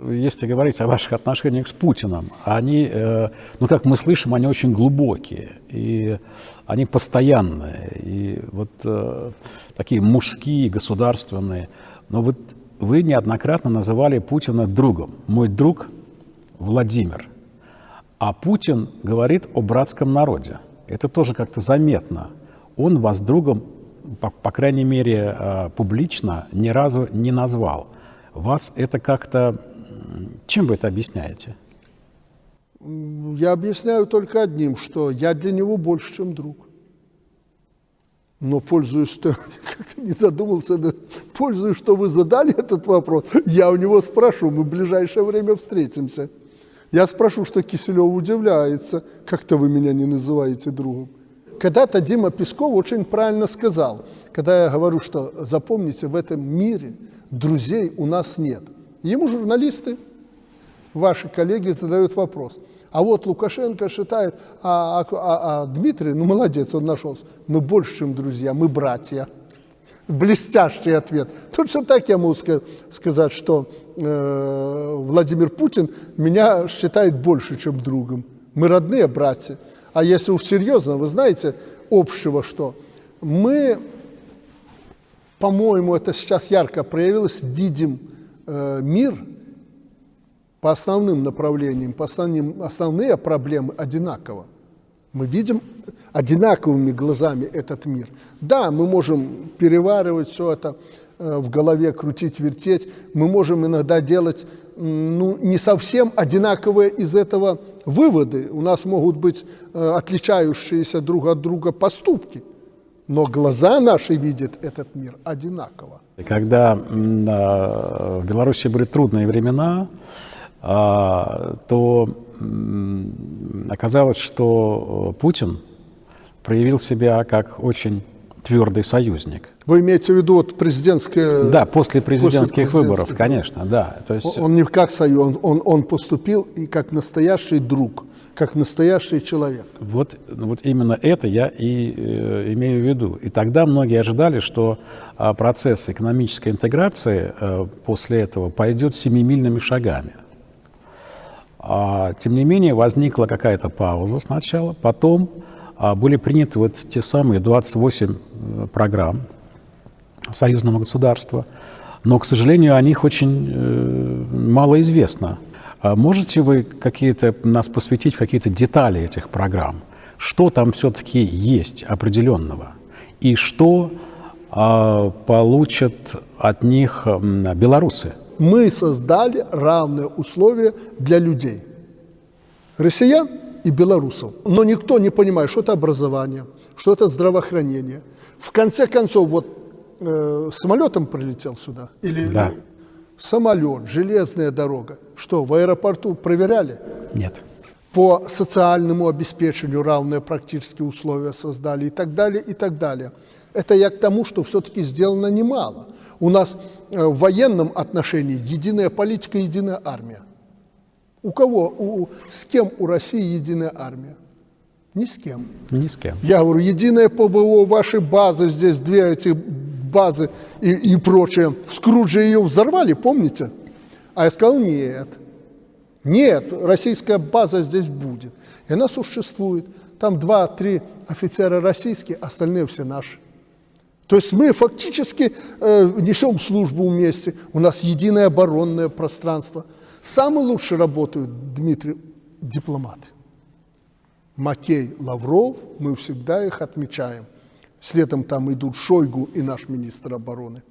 Если говорить о ваших отношениях с Путиным, они, э, ну, как мы слышим, они очень глубокие, и они постоянные, и вот э, такие мужские, государственные. Но вот вы неоднократно называли Путина другом. Мой друг Владимир. А Путин говорит о братском народе. Это тоже как-то заметно. Он вас другом, по, по крайней мере, э, публично ни разу не назвал. Вас это как-то чем вы это объясняете? Я объясняю только одним, что я для него больше, чем друг. Но пользуясь, что как-то не задумался, пользуясь, что вы задали этот вопрос, я у него спрошу, мы в ближайшее время встретимся. Я спрошу, что Киселев удивляется, как-то вы меня не называете другом. Когда-то Дима Песков очень правильно сказал, когда я говорю, что запомните, в этом мире друзей у нас нет – Ему журналисты, ваши коллеги задают вопрос. А вот Лукашенко считает, а, а, а, а Дмитрий, ну молодец, он нашелся. Мы больше, чем друзья, мы братья. Блестящий ответ. Точно так я могу сказать, что э, Владимир Путин меня считает больше, чем другом. Мы родные братья. А если уж серьезно, вы знаете, общего что? Мы, по-моему, это сейчас ярко проявилось, видим Э, мир по основным направлениям, по основным, основные проблемы одинаково. Мы видим одинаковыми глазами этот мир. Да, мы можем переваривать все это э, в голове, крутить, вертеть. Мы можем иногда делать ну, не совсем одинаковые из этого выводы. У нас могут быть э, отличающиеся друг от друга поступки – но глаза наши видят этот мир одинаково. Когда в Беларуси были трудные времена, то оказалось, что Путин проявил себя как очень твердый союзник. Вы имеете в виду вот президентское... Да, после президентских после выборов, конечно, да. То есть... Он не как союз, он, он, он поступил и как настоящий друг как настоящий человек. Вот, вот именно это я и э, имею в виду. И тогда многие ожидали, что э, процесс экономической интеграции э, после этого пойдет семимильными шагами. А, тем не менее, возникла какая-то пауза сначала, потом а, были приняты вот те самые 28 э, программ союзного государства, но, к сожалению, о них очень э, мало известно. А можете вы какие-то нас посвятить в какие-то детали этих программ? Что там все-таки есть определенного? И что получат от них белорусы? Мы создали равные условия для людей. Россиян и белорусов. Но никто не понимает, что это образование, что это здравоохранение. В конце концов, вот э, самолетом прилетел сюда? Или, да самолет, железная дорога. Что, в аэропорту проверяли? Нет. По социальному обеспечению равные практически условия создали и так далее, и так далее. Это я к тому, что все-таки сделано немало. У нас э, в военном отношении единая политика, единая армия. У кого, у, с кем у России единая армия? Ни с кем. Ни с кем. Я говорю, единая ПВО, ваши базы, здесь две эти базы и, и прочее. В Скрудже ее взорвали, помните? А я сказал, нет, нет, российская база здесь будет. И она существует. Там два-три офицера российские, остальные все наши. То есть мы фактически э, несем службу вместе. У нас единое оборонное пространство. Самые лучше работают, Дмитрий, дипломаты. Макей, Лавров, мы всегда их отмечаем – Следом там идут Шойгу и наш министр обороны.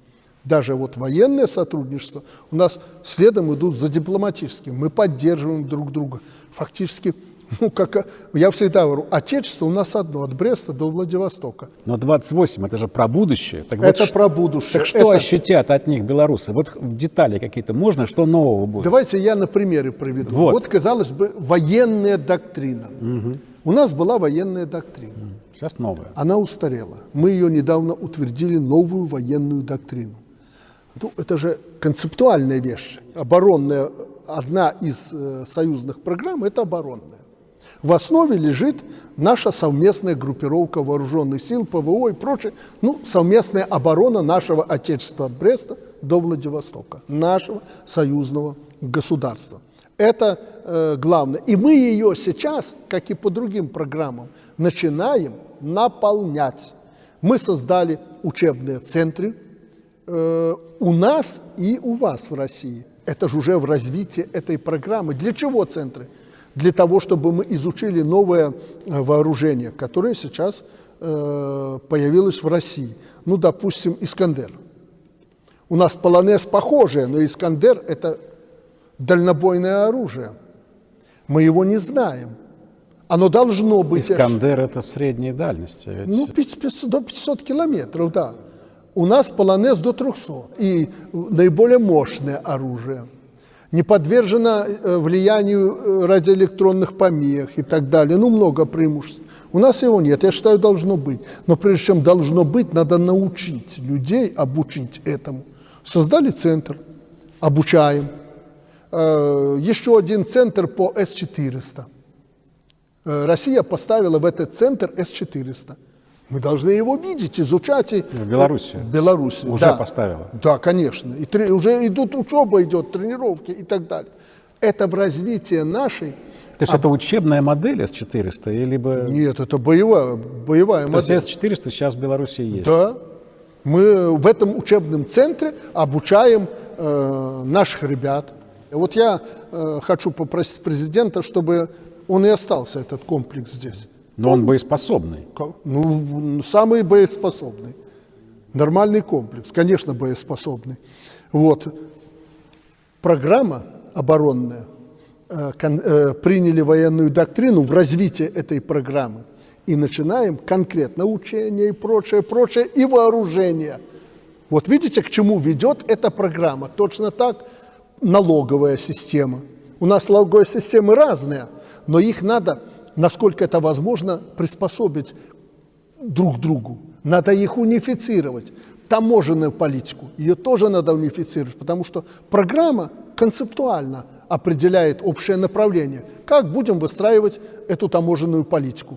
Даже вот военное сотрудничество у нас следом идут за дипломатическим. Мы поддерживаем друг друга. Фактически, ну, как я всегда говорю, отечество у нас одно, от Бреста до Владивостока. Но 28 – это же про будущее. Так это вот, про будущее. Так что это... ощутят от них белорусы? Вот в детали какие-то можно, что нового будет? Давайте я на примере приведу. Вот, вот казалось бы, военная доктрина. Угу. У нас была военная доктрина. Сейчас новая. Она устарела. Мы ее недавно утвердили, новую военную доктрину. Ну, это же концептуальная вещь. Оборонная, одна из э, союзных программ – это оборонная. В основе лежит наша совместная группировка вооруженных сил, ПВО и прочее, ну, совместная оборона нашего Отечества от Бреста до Владивостока, нашего союзного государства. Это э, главное. И мы ее сейчас, как и по другим программам, начинаем наполнять. Мы создали учебные центры э, у нас и у вас в России. Это же уже в развитии этой программы. Для чего центры? Для того, чтобы мы изучили новое э, вооружение, которое сейчас э, появилось в России. Ну, допустим, «Искандер». У нас полонез похожее, но «Искандер» — это дальнобойное оружие. Мы его не знаем. Оно должно быть... Искандер – это средней дальности. Ведь... Ну, 500, до 500 километров, да. У нас полонез до 300. И наиболее мощное оружие. Не подвержено э, влиянию э, радиоэлектронных помех и так далее. Ну, много преимуществ. У нас его нет, я считаю, должно быть. Но прежде чем должно быть, надо научить людей, обучить этому. Создали центр, обучаем. Э, еще один центр по С-400. Э, Россия поставила в этот центр С-400. Мы должны его видеть, изучать. И... В Беларуси. В Беларуси, Уже да. поставила. Да, конечно. И тре... уже идут учеба, идет тренировки и так далее. Это в развитии нашей... То есть а... это учебная модель С-400? Или бы... Нет, это боевая, боевая То модель. Есть С-400 сейчас в Беларуси есть? Да. Мы в этом учебном центре обучаем э, наших ребят. Вот я э, хочу попросить президента, чтобы он и остался, этот комплекс здесь. Но он, он боеспособный. Ну, самый боеспособный. Нормальный комплекс, конечно, боеспособный. Вот. Программа оборонная, э, э, приняли военную доктрину в развитии этой программы и начинаем конкретно учение и прочее, прочее, и вооружение. Вот видите, к чему ведет эта программа. Точно так налоговая система. У нас налоговые системы разные, но их надо, насколько это возможно, приспособить друг другу. Надо их унифицировать. Таможенную политику, ее тоже надо унифицировать, потому что программа концептуально определяет общее направление. Как будем выстраивать эту таможенную политику?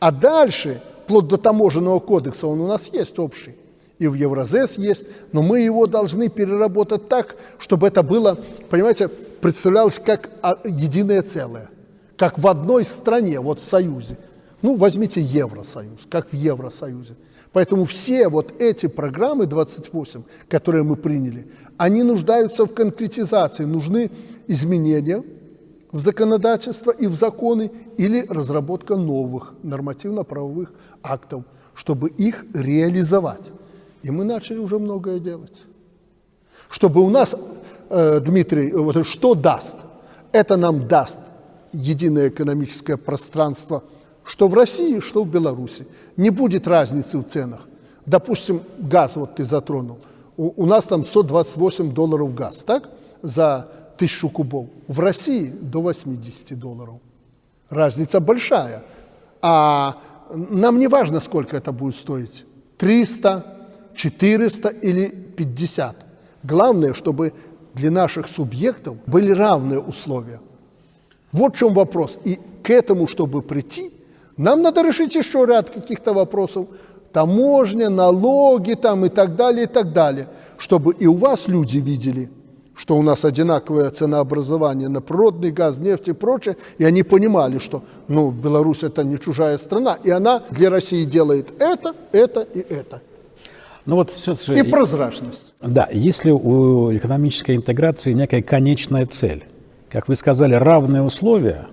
А дальше, вплоть до таможенного кодекса, он у нас есть общий и в Евразес есть, но мы его должны переработать так, чтобы это было, понимаете, представлялось как а, единое целое, как в одной стране, вот в Союзе. Ну, возьмите Евросоюз, как в Евросоюзе. Поэтому все вот эти программы 28, которые мы приняли, они нуждаются в конкретизации, нужны изменения в законодательство и в законы или разработка новых нормативно-правовых актов, чтобы их реализовать. И мы начали уже многое делать. Чтобы у нас, э, Дмитрий, вот что даст? Это нам даст единое экономическое пространство, что в России, что в Беларуси. Не будет разницы в ценах. Допустим, газ, вот ты затронул. У, у нас там 128 долларов газ, так? За тысячу кубов. В России до 80 долларов. Разница большая. А нам не важно, сколько это будет стоить. 300, 400 или 50. Главное, чтобы для наших субъектов были равные условия. Вот в чем вопрос. И к этому, чтобы прийти, нам надо решить еще ряд каких-то вопросов. Таможня, налоги там и так далее, и так далее. Чтобы и у вас люди видели, что у нас одинаковое ценообразование на природный газ, нефть и прочее, и они понимали, что ну, Беларусь это не чужая страна, и она для России делает это, это и это. Ну вот все же... И прозрачность. Да, если у экономической интеграции некая конечная цель, как вы сказали, равные условия,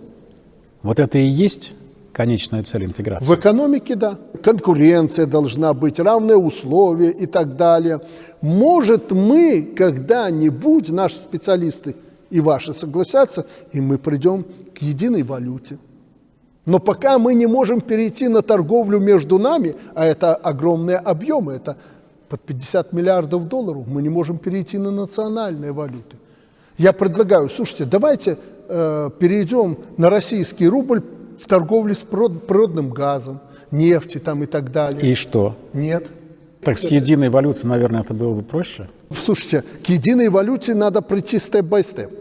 вот это и есть конечная цель интеграции? В экономике, да. Конкуренция должна быть, равные условия и так далее. Может, мы когда-нибудь, наши специалисты и ваши согласятся, и мы придем к единой валюте. Но пока мы не можем перейти на торговлю между нами, а это огромные объемы, это под 50 миллиардов долларов, мы не можем перейти на национальные валюты. Я предлагаю, слушайте, давайте э, перейдем на российский рубль в торговле с природным газом, нефти там и так далее. И что? Нет. Так с единой валютой, наверное, это было бы проще? Слушайте, к единой валюте надо прийти степ-бай-степ.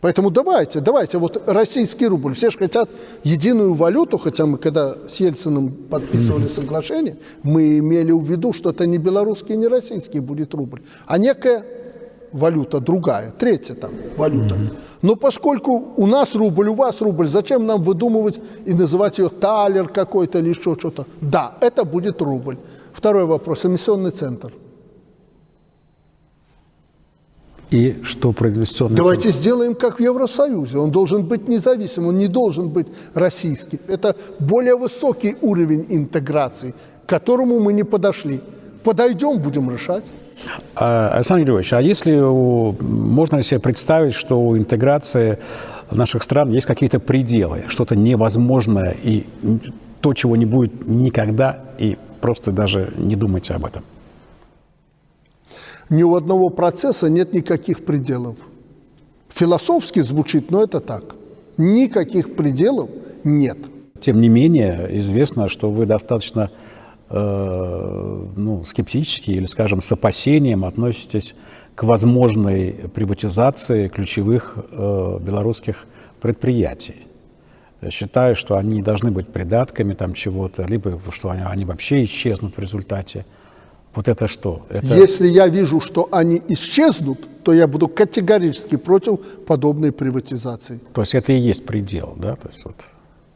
Поэтому давайте, давайте, вот российский рубль, все же хотят единую валюту, хотя мы когда с Ельциным подписывали соглашение, мы имели в виду, что это не белорусский, не российский будет рубль, а некая валюта другая, третья там валюта. Но поскольку у нас рубль, у вас рубль, зачем нам выдумывать и называть ее талер какой-то или еще что-то? Да, это будет рубль. Второй вопрос, эмиссионный центр. И что про инвестиционный Давайте центр? сделаем как в Евросоюзе. Он должен быть независим, он не должен быть российский. Это более высокий уровень интеграции, к которому мы не подошли. Подойдем, будем решать. А, Александр Григорьевич, а если можно себе представить, что у интеграции наших стран есть какие-то пределы, что-то невозможное и то, чего не будет никогда, и просто даже не думайте об этом? Ни у одного процесса нет никаких пределов. Философски звучит, но это так. Никаких пределов нет. Тем не менее, известно, что вы достаточно ну, скептически или, скажем, с опасением относитесь к возможной приватизации ключевых э, белорусских предприятий. Считаю, что они не должны быть придатками там чего-то, либо что они, они вообще исчезнут в результате. Вот это что? Это... Если я вижу, что они исчезнут, то я буду категорически против подобной приватизации. То есть это и есть предел, да? То есть вот...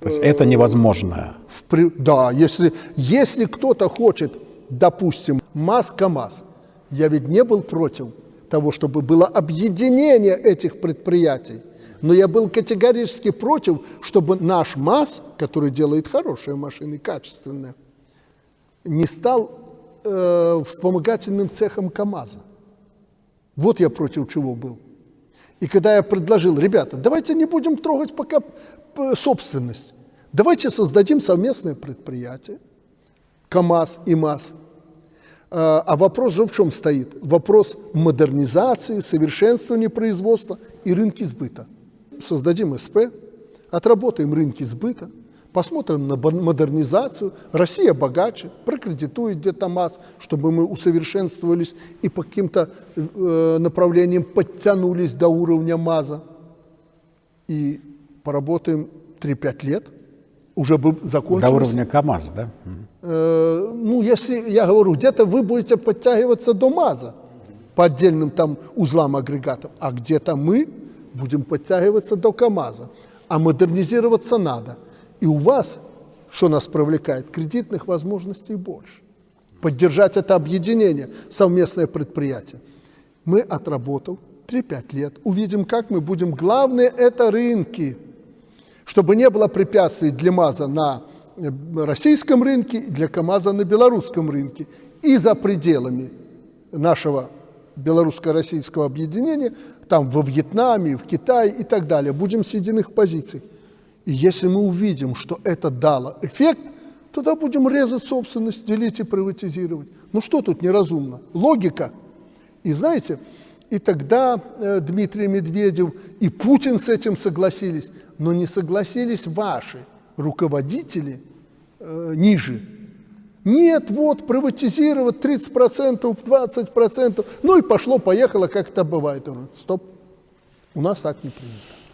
То есть это невозможно. В, да, если, если кто-то хочет, допустим, МАЗ-КАМАЗ, я ведь не был против того, чтобы было объединение этих предприятий. Но я был категорически против, чтобы наш МАЗ, который делает хорошие машины, качественные, не стал э, вспомогательным цехом КАМАЗа. Вот я против чего был. И когда я предложил, ребята, давайте не будем трогать пока собственность, давайте создадим совместное предприятие, КАМАЗ и МАЗ. А, а вопрос же в чем стоит? Вопрос модернизации, совершенствования производства и рынки сбыта. Создадим СП, отработаем рынки сбыта – посмотрим на модернизацию. Россия богаче, прокредитует где-то МАЗ, чтобы мы усовершенствовались и по каким-то э, направлениям подтянулись до уровня МАЗа. И поработаем 3-5 лет, уже бы закончилось. До уровня КАМАЗа, да? Э, ну, если, я говорю, где-то вы будете подтягиваться до МАЗа по отдельным там узлам агрегатов, а где-то мы будем подтягиваться до КАМАЗа. А модернизироваться надо – и у вас, что нас привлекает, кредитных возможностей больше. Поддержать это объединение, совместное предприятие. Мы, отработав 3-5 лет, увидим, как мы будем. Главное – это рынки. Чтобы не было препятствий для МАЗа на э, российском рынке и для КАМАЗа на белорусском рынке. И за пределами нашего белорусско-российского объединения, там во Вьетнаме, в Китае и так далее. Будем с единых позиций. И если мы увидим, что это дало эффект, тогда будем резать собственность, делить и приватизировать. Ну что тут неразумно? Логика. И знаете, и тогда э, Дмитрий Медведев и Путин с этим согласились, но не согласились ваши руководители э, ниже. Нет, вот, приватизировать 30%, 20%, ну и пошло-поехало, как это бывает. Стоп, у нас так не принято.